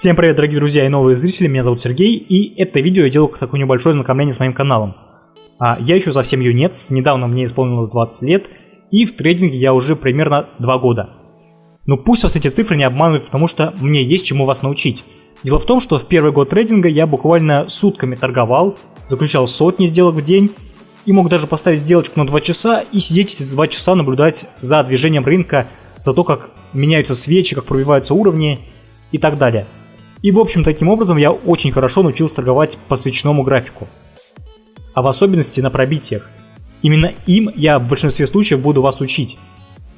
Всем привет, дорогие друзья и новые зрители, меня зовут Сергей, и это видео я делаю как такое небольшое знакомление с моим каналом. А я еще совсем юнец, недавно мне исполнилось 20 лет, и в трейдинге я уже примерно 2 года. Но пусть вас эти цифры не обманывают, потому что мне есть чему вас научить. Дело в том, что в первый год трейдинга я буквально сутками торговал, заключал сотни сделок в день, и мог даже поставить сделочку на 2 часа и сидеть эти 2 часа наблюдать за движением рынка, за то, как меняются свечи, как пробиваются уровни и так далее. И в общем таким образом я очень хорошо научился торговать по свечному графику. А в особенности на пробитиях. Именно им я в большинстве случаев буду вас учить.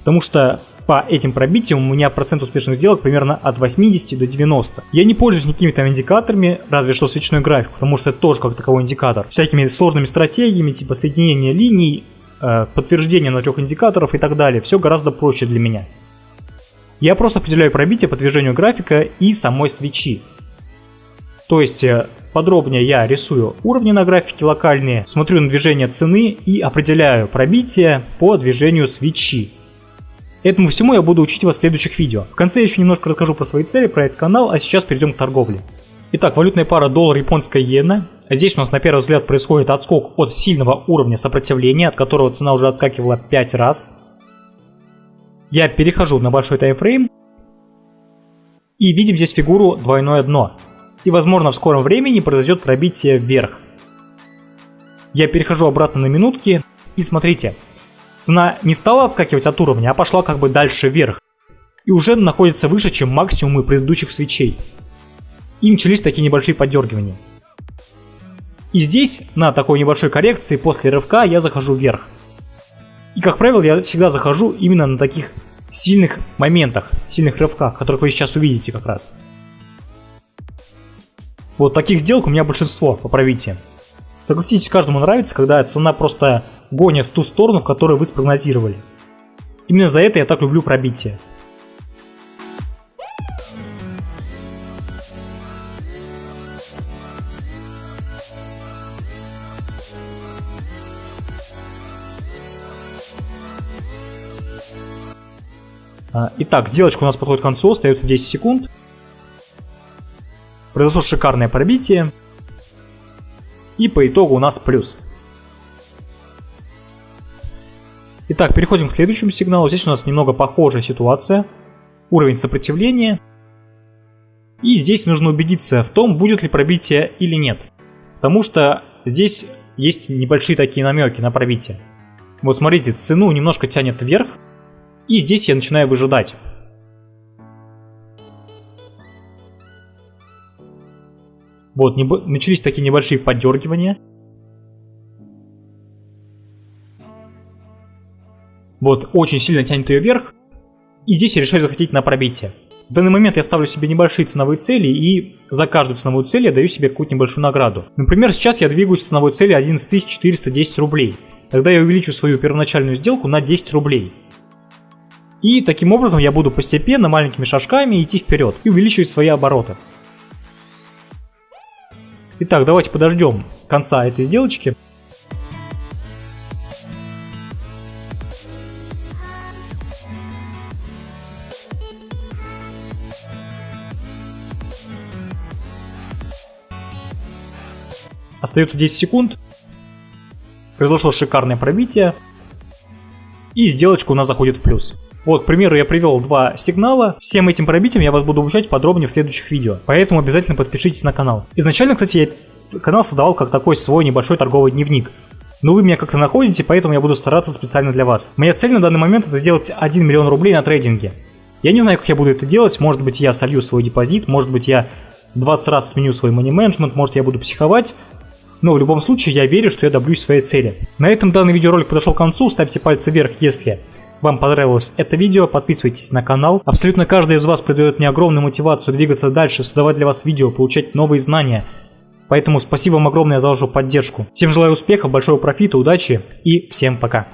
Потому что по этим пробитиям у меня процент успешных сделок примерно от 80 до 90. Я не пользуюсь никакими там индикаторами, разве что свечной график, потому что это тоже как таковой индикатор. Всякими сложными стратегиями, типа соединения линий, э, подтверждение на трех индикаторов и так далее. Все гораздо проще для меня. Я просто определяю пробитие по движению графика и самой свечи. То есть э, подробнее я рисую уровни на графике локальные, смотрю на движение цены и определяю пробитие по движению свечи. Этому всему я буду учить вас в следующих видео. В конце я еще немножко расскажу про свои цели, про этот канал, а сейчас перейдем к торговле. Итак, валютная пара доллар-японская иена. Здесь у нас на первый взгляд происходит отскок от сильного уровня сопротивления, от которого цена уже отскакивала 5 раз я перехожу на большой таймфрейм и видим здесь фигуру двойное дно. И возможно в скором времени произойдет пробитие вверх. Я перехожу обратно на минутки и смотрите, цена не стала отскакивать от уровня, а пошла как бы дальше вверх. И уже находится выше, чем максимумы предыдущих свечей. И начались такие небольшие поддергивания. И здесь, на такой небольшой коррекции, после рывка я захожу вверх. И, как правило, я всегда захожу именно на таких сильных моментах, сильных рывках, которых вы сейчас увидите как раз. Вот таких сделок у меня большинство по пробитиям. Согласитесь, каждому нравится, когда цена просто гонит в ту сторону, в которую вы спрогнозировали. Именно за это я так люблю пробитие. Итак, сделочка у нас подходит к концу, остается 10 секунд. Произошло шикарное пробитие. И по итогу у нас плюс. Итак, переходим к следующему сигналу. Здесь у нас немного похожая ситуация. Уровень сопротивления. И здесь нужно убедиться в том, будет ли пробитие или нет. Потому что здесь есть небольшие такие намеки на пробитие. Вот смотрите, цену немножко тянет вверх, и здесь я начинаю выжидать. Вот, небо... начались такие небольшие поддергивания. Вот, очень сильно тянет ее вверх. И здесь я решаю захотеть на пробитие. В данный момент я ставлю себе небольшие ценовые цели, и за каждую ценовую цель я даю себе какую-то небольшую награду. Например, сейчас я двигаюсь к ценовой цели 11410 рублей. Тогда я увеличу свою первоначальную сделку на 10 рублей. И таким образом я буду постепенно, маленькими шажками идти вперед и увеличивать свои обороты. Итак, давайте подождем конца этой сделочки. Остается 10 секунд. Произошло шикарное пробитие. И сделочка у нас заходит в плюс. Вот, к примеру, я привел два сигнала. Всем этим пробитиям я вас буду обучать подробнее в следующих видео. Поэтому обязательно подпишитесь на канал. Изначально, кстати, я канал создавал как такой свой небольшой торговый дневник. Но вы меня как-то находите, поэтому я буду стараться специально для вас. Моя цель на данный момент это сделать 1 миллион рублей на трейдинге. Я не знаю, как я буду это делать. Может быть, я солью свой депозит, может быть, я 20 раз сменю свой money management, может, я буду психовать. Но в любом случае, я верю, что я добьюсь своей цели. На этом данный видеоролик подошел к концу. Ставьте пальцы вверх, если вам понравилось это видео, подписывайтесь на канал. Абсолютно каждый из вас придает мне огромную мотивацию двигаться дальше, создавать для вас видео, получать новые знания. Поэтому спасибо вам огромное за вашу поддержку. Всем желаю успехов, большого профита, удачи и всем пока.